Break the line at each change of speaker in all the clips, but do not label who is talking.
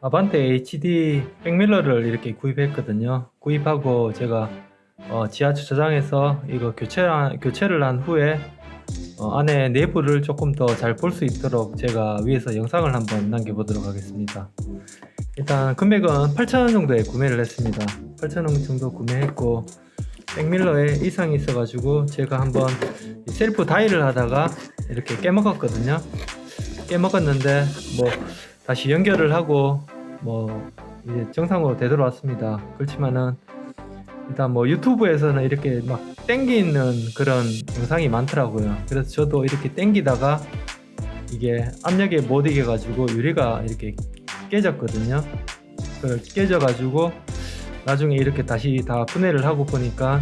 아반떼 HD 백밀러를 이렇게 구입했거든요. 구입하고 제가 어, 지하 주차장에서 이거 교체, 교체를 한 후에 어, 안에 내부를 조금 더 잘 볼 수 있도록 제가 위에서 영상을 한번 남겨보도록 하겠습니다. 일단 금액은 8,000원 정도에 구매를 했습니다. 8,000원 정도 구매했고 백밀러에 이상이 있어 가지고 제가 한번 이 셀프 다이를 하다가 이렇게 깨먹었거든요. 깨먹었는데 뭐 다시 연결을 하고 뭐 이제 정상으로 되돌아왔습니다. 그렇지만은 일단 뭐 유튜브에서는 이렇게 막 땡기는 그런 영상이 많더라고요. 그래서 저도 이렇게 땡기다가 이게 압력에 못 이겨 가지고 유리가 이렇게 깨졌거든요. 그걸 깨져 가지고 나중에 이렇게 다시 다 분해를 하고 보니까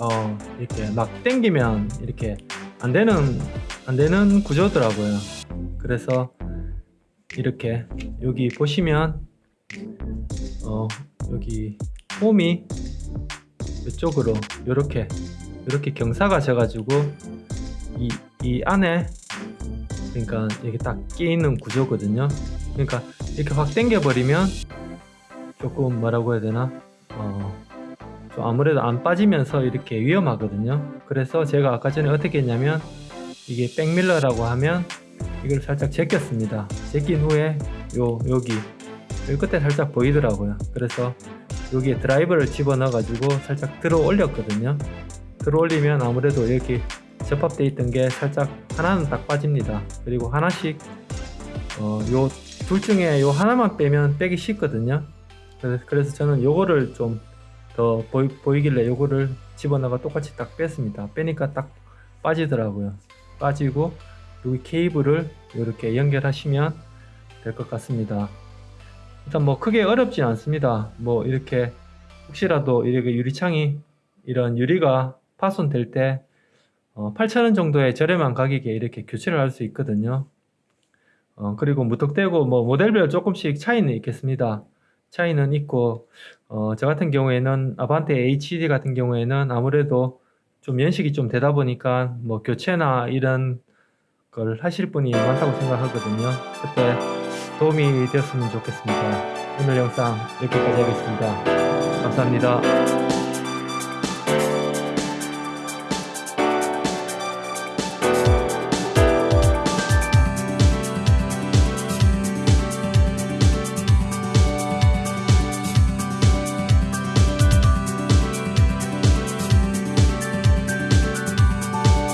어 이렇게 막 땡기면 이렇게 안 되는 안 되는 구조더라고요. 그래서 이렇게 여기 보시면 어 여기 홈이 이쪽으로 이렇게 이렇게 경사가 져가지고 이, 이 안에 그러니까 이게 딱끼 있는 구조거든요. 그러니까 이렇게 확 당겨 버리면 조금 뭐라고 해야 되나? 어, 좀 아무래도 안 빠지면서 이렇게 위험하거든요. 그래서 제가 아까 전에 어떻게 했냐면 이게 백밀러라고 하면 이걸 살짝 제꼈습니다. 제낀 후에 요 여기 여기 끝에 살짝 보이더라고요. 그래서 여기에 드라이버를 집어넣어 가지고 살짝 들어 올렸거든요. 들어 올리면 아무래도 이렇게 접합되어 있던 게 살짝 하나는 딱 빠집니다. 그리고 하나씩 어, 요 둘 중에 요 하나만 빼면 빼기 쉽거든요. 그래서, 그래서 저는 요거를 좀 더 보이, 길래 요거를 집어넣어 똑같이 딱 뺐습니다. 빼니까 딱 빠지더라고요. 빠지고 여기 케이블을 이렇게 연결하시면 될 것 같습니다. 일단 뭐 크게 어렵지 않습니다. 뭐 이렇게 혹시라도 이렇게 유리창이 이런 유리가 파손될 때 어, 8,000원 정도의 저렴한 가격에 이렇게 교체를 할 수 있거든요. 어, 그리고 무턱대고 뭐 모델별 조금씩 차이는 있겠습니다. 차이는 있고 어, 저 같은 경우에는 아반떼 HD 같은 경우에는 아무래도 좀 연식이 좀 되다 보니까 뭐 교체나 이런 걸 하실 분이 많다고 생각하거든요. 그때 도움이 되었으면 좋겠습니다. 오늘 영상 여기까지 하겠습니다. 감사합니다